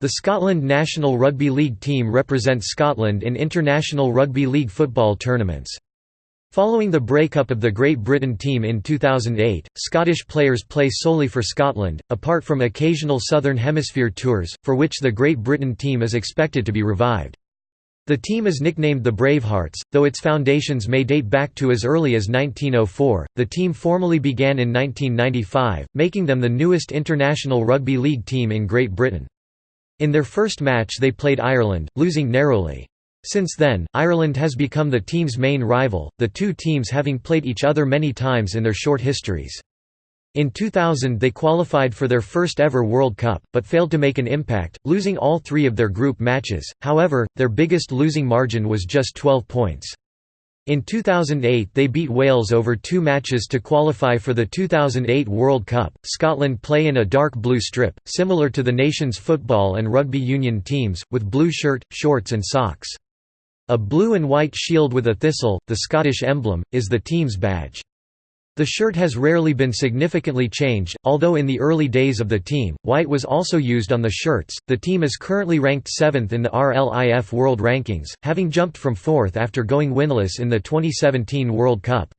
The Scotland national rugby league team represents Scotland in international rugby league football tournaments. Following the breakup of the Great Britain team in 2008, Scottish players play solely for Scotland, apart from occasional Southern Hemisphere tours, for which the Great Britain team is expected to be revived. The team is nicknamed the Bravehearts, though its foundations may date back to as early as 1904. The team formally began in 1995, making them the newest international rugby league team in Great Britain. In their first match they played Ireland, losing narrowly. Since then, Ireland has become the team's main rival, the two teams having played each other many times in their short histories. In 2000 they qualified for their first ever World Cup, but failed to make an impact, losing all three of their group matches, however, their biggest losing margin was just 12 points. In 2008 they beat Wales over two matches to qualify for the 2008 World Cup. Scotland play in a dark blue strip, similar to the nation's football and rugby union teams, with blue shirt, shorts and socks. A blue and white shield with a thistle, the Scottish emblem, is the team's badge. The shirt has rarely been significantly changed, although in the early days of the team, white was also used on the shirts. The team is currently ranked 7th in the RLIF World Rankings, having jumped from 4th after going winless in the 2017 World Cup.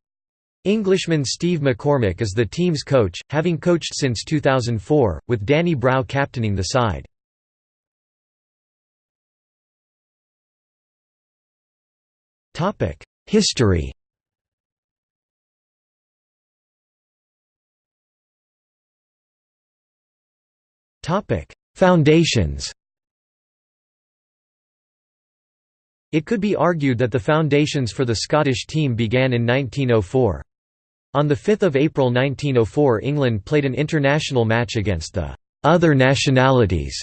Englishman Steve McCormack is the team's coach, having coached since 2004, with Danny Brough captaining the side. History Foundations It could be argued that the foundations for the Scottish team began in 1904. On 5 April 1904 England played an international match against the «other nationalities»,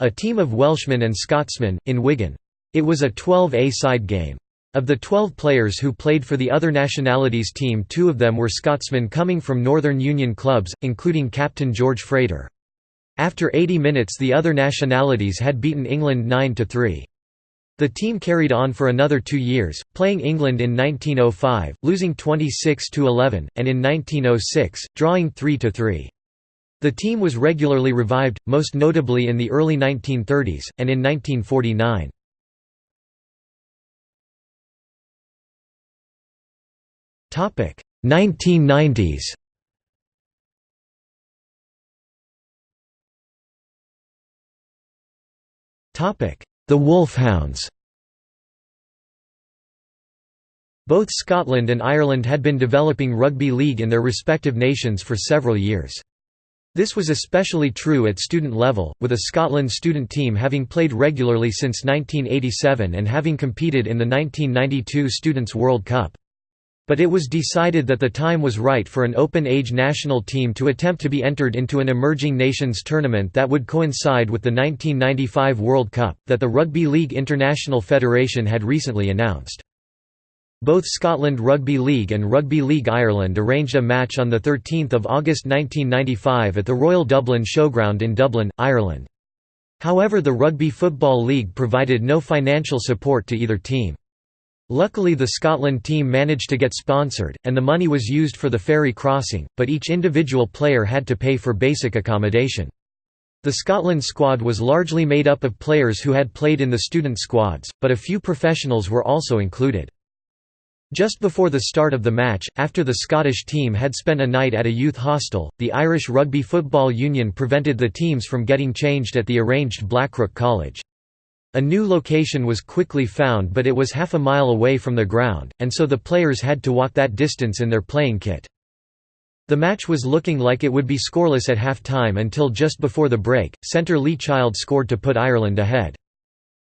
a team of Welshmen and Scotsmen, in Wigan. It was a 12-a-side game. Of the 12 players who played for the other nationalities team two of them were Scotsmen coming from Northern Union clubs, including captain George Frater. After 80 minutes the other nationalities had beaten England 9–3. The team carried on for another two years, playing England in 1905, losing 26–11, and in 1906, drawing 3–3. The team was regularly revived, most notably in the early 1930s, and in 1949. Topic 1990s. The Wolfhounds Both Scotland and Ireland had been developing rugby league in their respective nations for several years. This was especially true at student level, with a Scotland student team having played regularly since 1987 and having competed in the 1992 Students' World Cup. But it was decided that the time was right for an open-age national team to attempt to be entered into an emerging nations tournament that would coincide with the 1995 World Cup, that the Rugby League International Federation had recently announced. Both Scotland Rugby League and Rugby League Ireland arranged a match on 13 August 1995 at the Royal Dublin Showground in Dublin, Ireland. However the Rugby Football League provided no financial support to either team. Luckily the Scotland team managed to get sponsored, and the money was used for the ferry crossing, but each individual player had to pay for basic accommodation. The Scotland squad was largely made up of players who had played in the student squads, but a few professionals were also included. Just before the start of the match, after the Scottish team had spent a night at a youth hostel, the Irish Rugby Football Union prevented the teams from getting changed at the arranged Blackrock College. A new location was quickly found but it was half a mile away from the ground, and so the players had to walk that distance in their playing kit. The match was looking like it would be scoreless at half-time until just before the break, centre Lee Child scored to put Ireland ahead.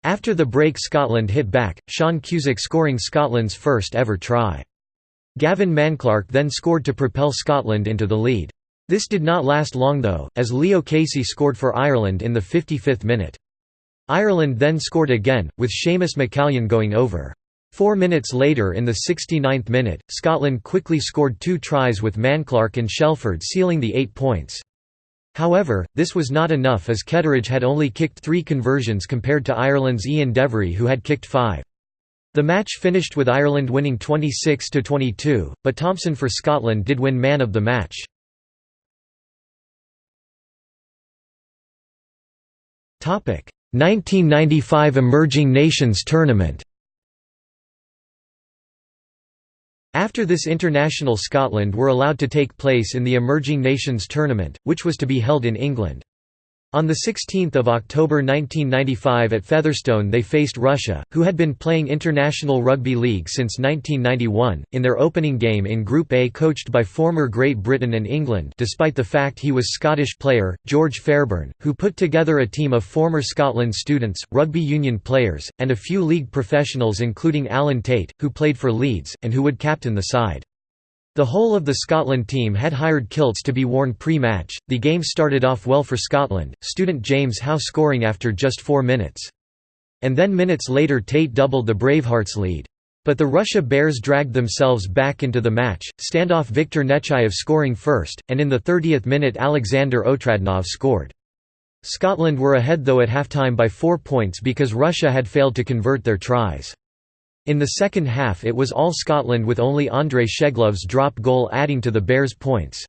After the break Scotland hit back, Sean Cusack scoring Scotland's first ever try. Gavin Manclark then scored to propel Scotland into the lead. This did not last long though, as Leo Casey scored for Ireland in the 55th minute. Ireland then scored again, with Seamus McCallion going over. Four minutes later in the 69th minute, Scotland quickly scored two tries with Manclark and Shelford sealing the eight points. However, this was not enough as Ketteridge had only kicked three conversions compared to Ireland's Ian Devery who had kicked five. The match finished with Ireland winning 26–22, but Thompson for Scotland did win man of the match. 1995 Emerging Nations Tournament After this international Scotland were allowed to take place in the Emerging Nations Tournament, which was to be held in England. On 16 October 1995 at Featherstone they faced Russia, who had been playing International Rugby League since 1991, in their opening game in Group A coached by former Great Britain and England despite the fact he was Scottish player, George Fairbairn, who put together a team of former Scotland students, rugby union players, and a few league professionals including Alan Tate, who played for Leeds, and who would captain the side. The whole of the Scotland team had hired kilts to be worn pre-match. The game started off well for Scotland, student James Howe scoring after just 4 minutes. And then minutes later Tate doubled the Bravehearts' lead. But the Russia Bears dragged themselves back into the match, standoff Viktor Nechayev scoring first, and in the 30th minute Alexander Otradnov scored. Scotland were ahead though at halftime by four points because Russia had failed to convert their tries. In the second half it was all Scotland with only Andrei Sheglov's drop goal adding to the Bears' points.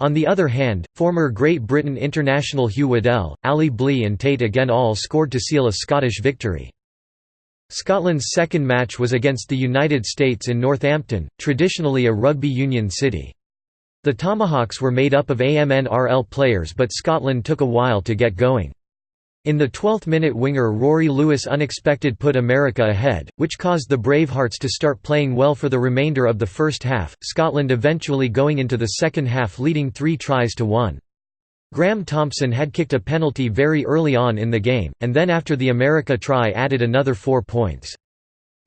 On the other hand, former Great Britain international Hugh Waddell, Ali Blee and Tate again all scored to seal a Scottish victory. Scotland's second match was against the United States in Northampton, traditionally a rugby union city. The Tomahawks were made up of AMNRL players but Scotland took a while to get going. In the 12th minute winger Rory Lewis unexpected put America ahead, which caused the Bravehearts to start playing well for the remainder of the first half, Scotland eventually going into the second half leading three tries to one. Graham Thompson had kicked a penalty very early on in the game, and then after the America try added another four points.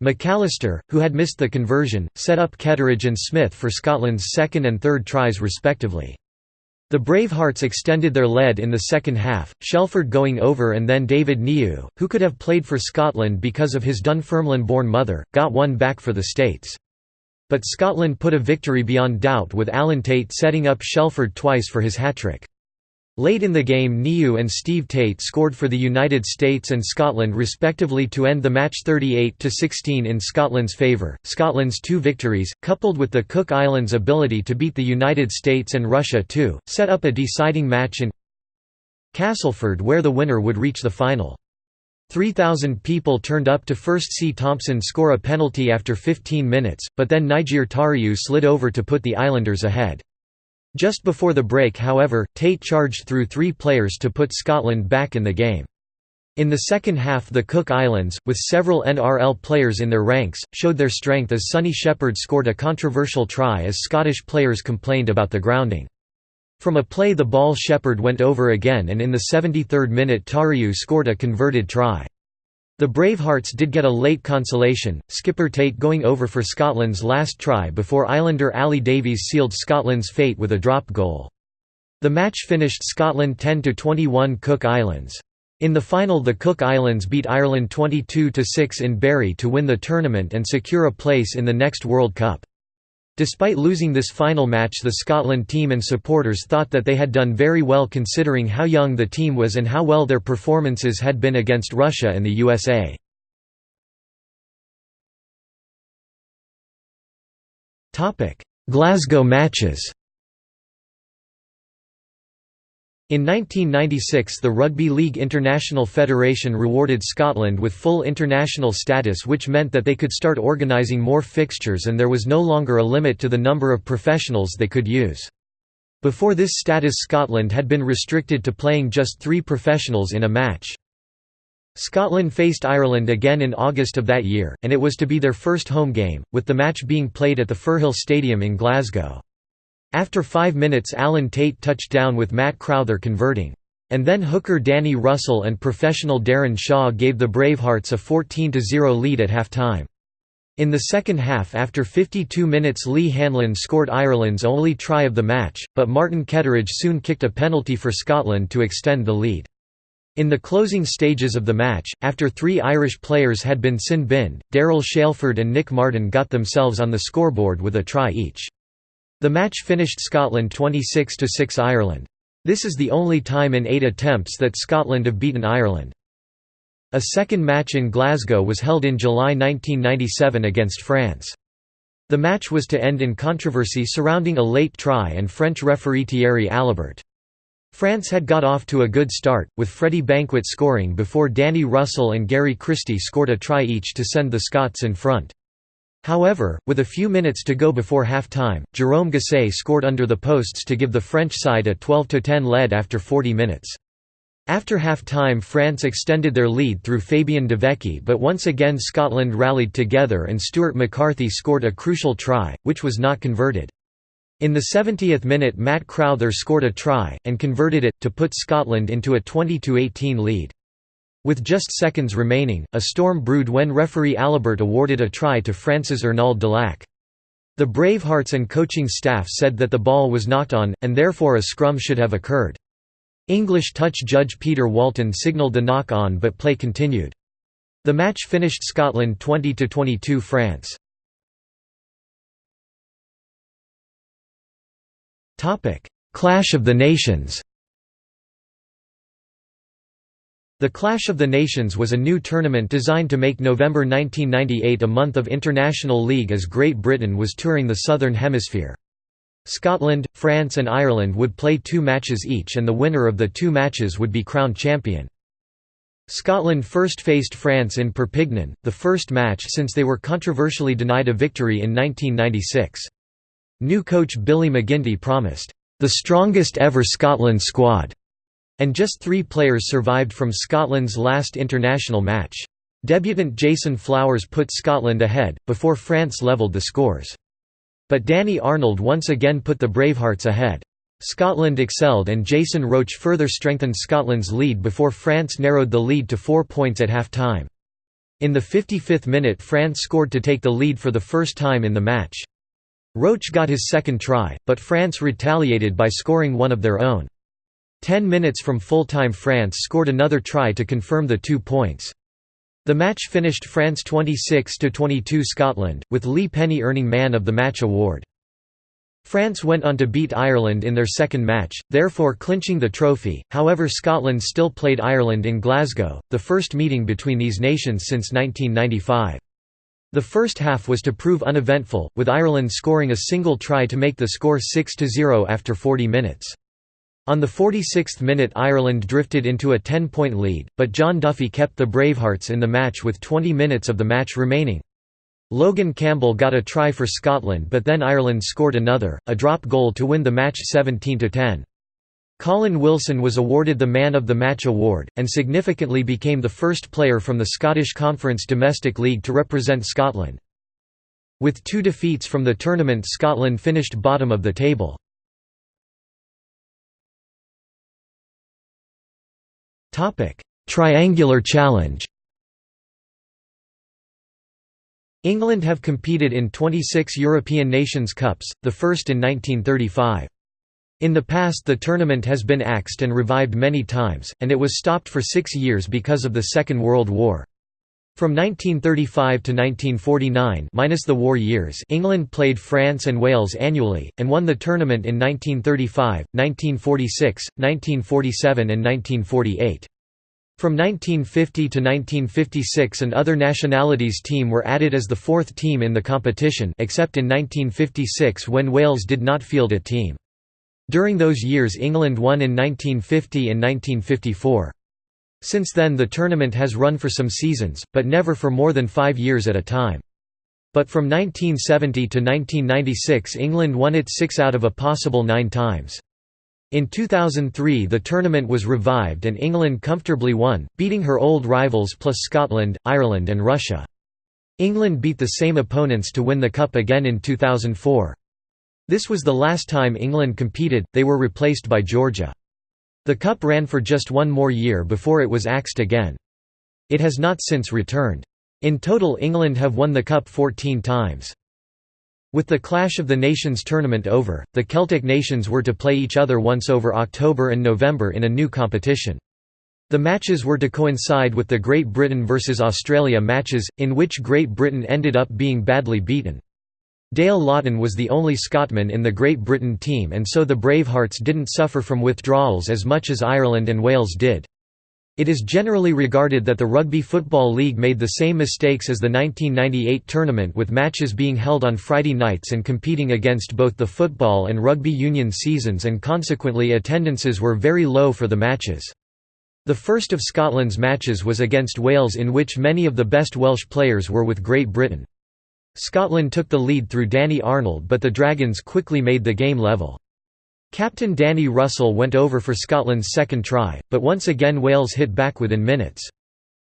McAllister, who had missed the conversion, set up Ketteridge and Smith for Scotland's second and third tries respectively. The Bravehearts extended their lead in the second half, Shelford going over and then David Niu, who could have played for Scotland because of his Dunfermline-born mother, got one back for the States. But Scotland put a victory beyond doubt with Alan Tate setting up Shelford twice for his hat-trick. Late in the game Niu and Steve Tate scored for the United States and Scotland respectively to end the match 38–16 in Scotland's favour. Scotland's two victories, coupled with the Cook Islands' ability to beat the United States and Russia too, set up a deciding match in Castleford where the winner would reach the final. 3,000 people turned up to first see Thompson score a penalty after 15 minutes, but then Niger Tariu slid over to put the Islanders ahead. Just before the break however, Tate charged through three players to put Scotland back in the game. In the second half the Cook Islands, with several NRL players in their ranks, showed their strength as Sonny Shepherd scored a controversial try as Scottish players complained about the grounding. From a play the ball Shepherd went over again and in the 73rd minute Tariu scored a converted try. The Bravehearts did get a late consolation, skipper Tate going over for Scotland's last try before Islander Ali Davies sealed Scotland's fate with a drop goal. The match finished Scotland 10–21 Cook Islands. In the final the Cook Islands beat Ireland 22–6 in Barry to win the tournament and secure a place in the next World Cup. Despite losing this final match the Scotland team and supporters thought that they had done very well considering how young the team was and how well their performances had been against Russia and the USA. Glasgow matches In 1996 the Rugby League International Federation rewarded Scotland with full international status which meant that they could start organising more fixtures and there was no longer a limit to the number of professionals they could use. Before this status Scotland had been restricted to playing just three professionals in a match. Scotland faced Ireland again in August of that year, and it was to be their first home game, with the match being played at the Firhill Stadium in Glasgow. After five minutes Alan Tate touched down with Matt Crowther converting. And then hooker Danny Russell and professional Darren Shaw gave the Bravehearts a 14–0 lead at half-time. In the second half after 52 minutes Lee Hanlon scored Ireland's only try of the match, but Martin Ketteridge soon kicked a penalty for Scotland to extend the lead. In the closing stages of the match, after three Irish players had been sin-binned, Daryl Shelford and Nick Martin got themselves on the scoreboard with a try each. The match finished Scotland 26–6 Ireland. This is the only time in eight attempts that Scotland have beaten Ireland. A second match in Glasgow was held in July 1997 against France. The match was to end in controversy surrounding a late try and French referee Thierry Alibert. France had got off to a good start, with Freddie Banquet scoring before Danny Russell and Gary Christie scored a try each to send the Scots in front. However, with a few minutes to go before half-time, Jérôme Gasset scored under the posts to give the French side a 12–10 lead after 40 minutes. After half-time France extended their lead through Fabien Devecchi but once again Scotland rallied together and Stuart McCarthy scored a crucial try, which was not converted. In the 70th minute Matt Crowther scored a try, and converted it, to put Scotland into a 20–18 lead. With just seconds remaining, a storm brewed when referee Alibert awarded a try to France's Ernald Delac. The Bravehearts and coaching staff said that the ball was knocked on, and therefore a scrum should have occurred. English touch judge Peter Walton signalled the knock-on but play continued. The match finished Scotland 20–22 France. Clash of the Nations The Clash of the Nations was a new tournament designed to make November 1998 a month of international league as Great Britain was touring the Southern Hemisphere. Scotland, France and Ireland would play two matches each and the winner of the two matches would be crowned champion. Scotland first faced France in Perpignan, the first match since they were controversially denied a victory in 1996. New coach Billy McGinty promised, "...the strongest ever Scotland squad", and just three players survived from Scotland's last international match. Debutant Jason Flowers put Scotland ahead, before France levelled the scores. But Danny Arnold once again put the Bravehearts ahead. Scotland excelled and Jason Roche further strengthened Scotland's lead before France narrowed the lead to four points at half-time. In the 55th minute France scored to take the lead for the first time in the match. Roche got his second try, but France retaliated by scoring one of their own. Ten minutes from full-time France scored another try to confirm the two points. The match finished France 26–22 Scotland, with Lee Penny earning Man of the Match award. France went on to beat Ireland in their second match, therefore clinching the trophy, however Scotland still played Ireland in Glasgow, the first meeting between these nations since 1995. The first half was to prove uneventful, with Ireland scoring a single try to make the score 6–0 after 40 minutes. On the 46th minute Ireland drifted into a 10-point lead, but John Duffy kept the Bravehearts in the match with 20 minutes of the match remaining. Logan Campbell got a try for Scotland but then Ireland scored another, a drop goal to win the match 17–10. Colin Wilson was awarded the Man of the Match award, and significantly became the first player from the Scottish Conference Domestic League to represent Scotland. With two defeats from the tournament Scotland finished bottom of the table. Triangular challenge England have competed in 26 European Nations Cups, the first in 1935. In the past the tournament has been axed and revived many times, and it was stopped for six years because of the Second World War. From 1935 to 1949 minus the war years England played France and Wales annually, and won the tournament in 1935, 1946, 1947 and 1948. From 1950 to 1956 an other nationalities team were added as the fourth team in the competition except in 1956 when Wales did not field a team. During those years England won in 1950 and 1954. Since then the tournament has run for some seasons, but never for more than five years at a time. But from 1970 to 1996 England won it six out of a possible nine times. In 2003 the tournament was revived and England comfortably won, beating her old rivals plus Scotland, Ireland and Russia. England beat the same opponents to win the cup again in 2004. This was the last time England competed, they were replaced by Georgia. The cup ran for just one more year before it was axed again. It has not since returned. In total England have won the cup 14 times. With the Clash of the Nations tournament over, the Celtic nations were to play each other once over October and November in a new competition. The matches were to coincide with the Great Britain vs Australia matches, in which Great Britain ended up being badly beaten. Dale Laughton was the only Scotman in the Great Britain team and so the Bravehearts didn't suffer from withdrawals as much as Ireland and Wales did. It is generally regarded that the Rugby Football League made the same mistakes as the 1998 tournament with matches being held on Friday nights and competing against both the football and rugby union seasons and consequently attendances were very low for the matches. The first of Scotland's matches was against Wales in which many of the best Welsh players were with Great Britain. Scotland took the lead through Danny Arnold but the Dragons quickly made the game level. Captain Danny Russell went over for Scotland's second try, but once again Wales hit back within minutes.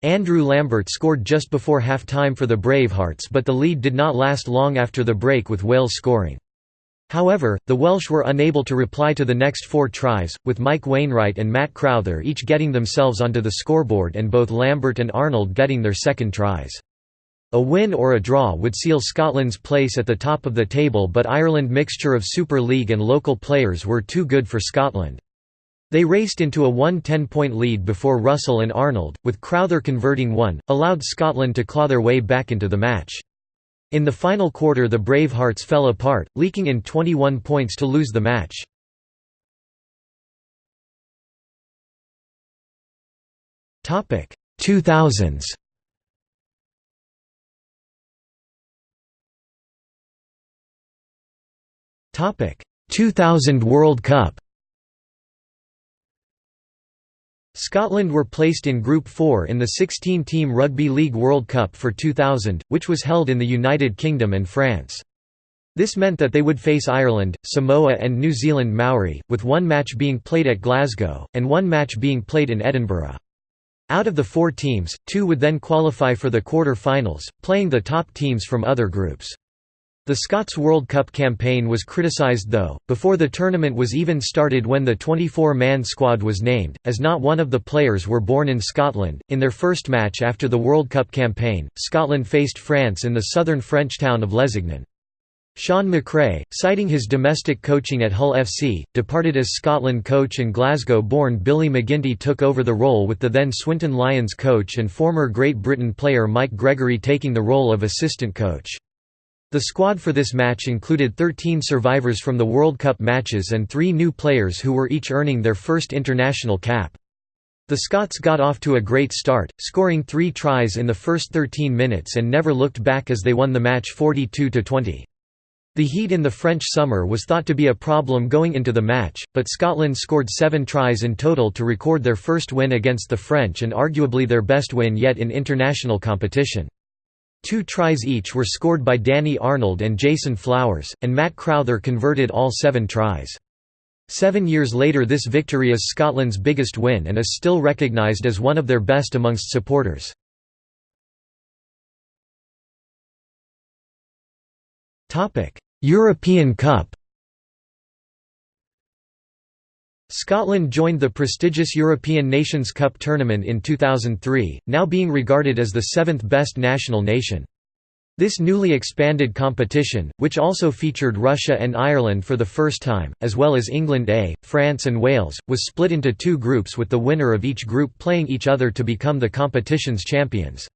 Andrew Lambert scored just before half-time for the Bravehearts but the lead did not last long after the break with Wales scoring. However, the Welsh were unable to reply to the next four tries, with Mike Wainwright and Matt Crowther each getting themselves onto the scoreboard and both Lambert and Arnold getting their second tries. A win or a draw would seal Scotland's place at the top of the table but Ireland mixture of Super League and local players were too good for Scotland. They raced into a 1-10-point lead before Russell and Arnold, with Crowther converting one, allowed Scotland to claw their way back into the match. In the final quarter the Bravehearts fell apart, leaking in 21 points to lose the match. Topic 2000s 2000 World Cup Scotland were placed in Group 4 in the 16-team Rugby League World Cup for 2000, which was held in the United Kingdom and France. This meant that they would face Ireland, Samoa and New Zealand Maori, with one match being played at Glasgow, and one match being played in Edinburgh. Out of the four teams, two would then qualify for the quarter-finals, playing the top teams from other groups. The Scots World Cup campaign was criticised though, before the tournament was even started when the 24-man squad was named, as not one of the players were born in Scotland. In their first match after the World Cup campaign, Scotland faced France in the southern French town of Lézignan. Shaun McRae, citing his domestic coaching at Hull FC, departed as Scotland coach and Glasgow-born Billy McGinty took over the role with the then Swinton Lions coach and former Great Britain player Mike Gregory taking the role of assistant coach. The squad for this match included 13 survivors from the World Cup matches and three new players who were each earning their first international cap. The Scots got off to a great start, scoring three tries in the first 13 minutes and never looked back as they won the match 42–20. The heat in the French summer was thought to be a problem going into the match, but Scotland scored seven tries in total to record their first win against the French and arguably their best win yet in international competition. Two tries each were scored by Danny Arnold and Jason Flowers, and Matt Crowther converted all seven tries. Seven years later this victory is Scotland's biggest win and is still recognised as one of their best amongst supporters. European Cup Scotland joined the prestigious European Nations Cup tournament in 2003, now being regarded as the seventh best national nation. This newly expanded competition, which also featured Russia and Ireland for the first time, as well as England A, France and Wales, was split into two groups with the winner of each group playing each other to become the competition's champions.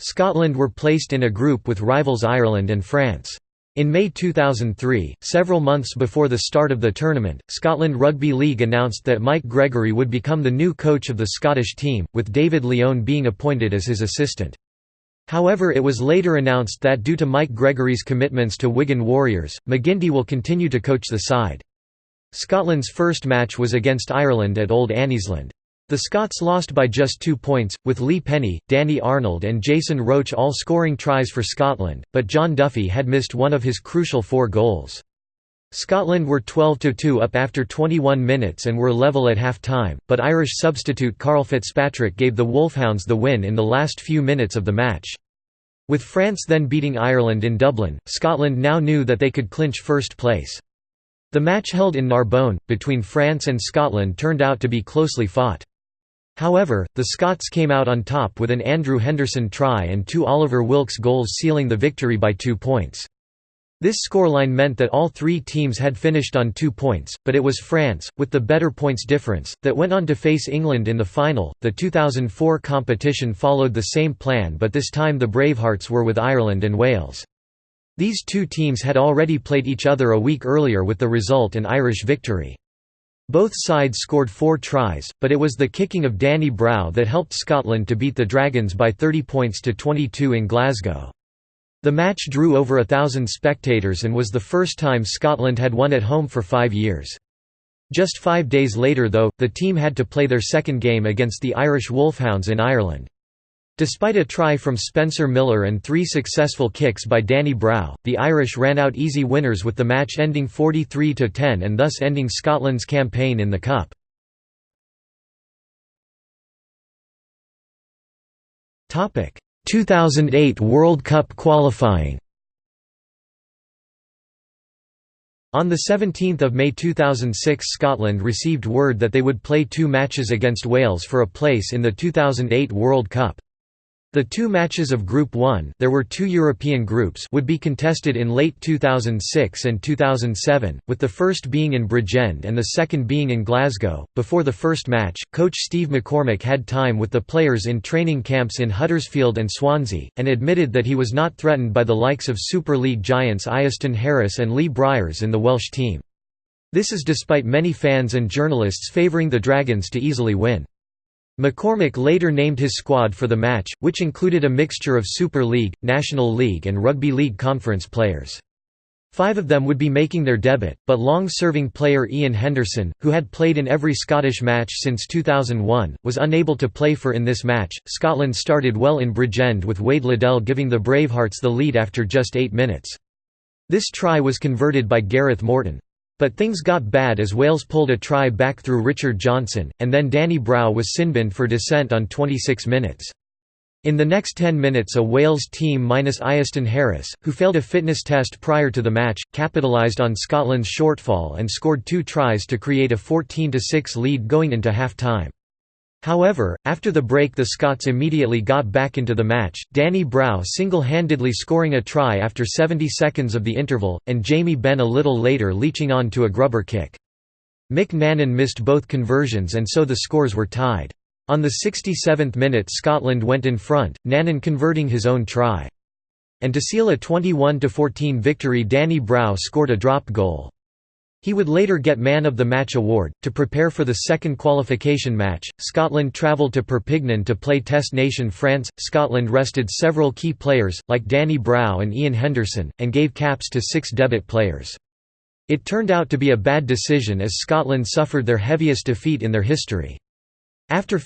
Scotland were placed in a group with rivals Ireland and France. In May 2003, several months before the start of the tournament, Scotland Rugby League announced that Mike Gregory would become the new coach of the Scottish team, with David Leone being appointed as his assistant. However it was later announced that due to Mike Gregory's commitments to Wigan Warriors, McGinty will continue to coach the side. Scotland's first match was against Ireland at Old Anniesland. The Scots lost by just two points, with Lee Penny, Danny Arnold and Jason Roche all scoring tries for Scotland, but John Duffy had missed one of his crucial four goals. Scotland were 12–2 up after 21 minutes and were level at half-time, but Irish substitute Carl Fitzpatrick gave the Wolfhounds the win in the last few minutes of the match. With France then beating Ireland in Dublin, Scotland now knew that they could clinch first place. The match held in Narbonne, between France and Scotland turned out to be closely fought. However, the Scots came out on top with an Andrew Henderson try and two Oliver Wilkes goals sealing the victory by two points. This scoreline meant that all three teams had finished on two points, but it was France, with the better points difference, that went on to face England in the final. The 2004 competition followed the same plan, but this time the Bravehearts were with Ireland and Wales. These two teams had already played each other a week earlier with the result an Irish victory. Both sides scored four tries, but it was the kicking of Danny Brough that helped Scotland to beat the Dragons by 30 points to 22 in Glasgow. The match drew over a thousand spectators and was the first time Scotland had won at home for five years. Just five days later though, the team had to play their second game against the Irish Wolfhounds in Ireland. Despite a try from Spencer Miller and three successful kicks by Danny Brough, the Irish ran out easy winners with the match ending 43–10 and thus ending Scotland's campaign in the Cup. Topic: 2008 World Cup qualifying. On 17 May 2006 Scotland received word that they would play two matches against Wales for a place in the 2008 World Cup. The two matches of Group 1 there were two European groups would be contested in late 2006 and 2007, with the first being in Bridgend and the second being in Glasgow. Before the first match, coach Steve McCormack had time with the players in training camps in Huddersfield and Swansea, and admitted that he was not threatened by the likes of Super League giants Iestyn Harris and Lee Briers in the Welsh team. This is despite many fans and journalists favouring the Dragons to easily win. McCormack later named his squad for the match, which included a mixture of Super League, National League and Rugby League Conference players. Five of them would be making their debut, but long-serving player Ian Henderson, who had played in every Scottish match since 2001, was unable to play for in this match. Scotland started well in Bridgend with Wade Liddell giving the Bravehearts the lead after just eight minutes. This try was converted by Gareth Morton. But things got bad as Wales pulled a try back through Richard Johnson, and then Danny Brough was sinbinned for dissent on 26 minutes. In the next 10 minutes a Wales team minus Iestyn Harris, who failed a fitness test prior to the match, capitalised on Scotland's shortfall and scored two tries to create a 14–6 lead going into half-time. However, after the break the Scots immediately got back into the match, Danny Brough single-handedly scoring a try after 70 seconds of the interval, and Jamie Benn a little later leeching on to a grubber kick. Mick Nanyn missed both conversions and so the scores were tied. On the 67th minute Scotland went in front, Nannon converting his own try. And to seal a 21–14 victory Danny Brough scored a drop goal. He would later get Man of the Match award. To prepare for the second qualification match, Scotland travelled to Perpignan to play Test nation France. Scotland rested several key players, like Danny Brough and Ian Henderson, and gave caps to six debut players. It turned out to be a bad decision as Scotland suffered their heaviest defeat in their history. After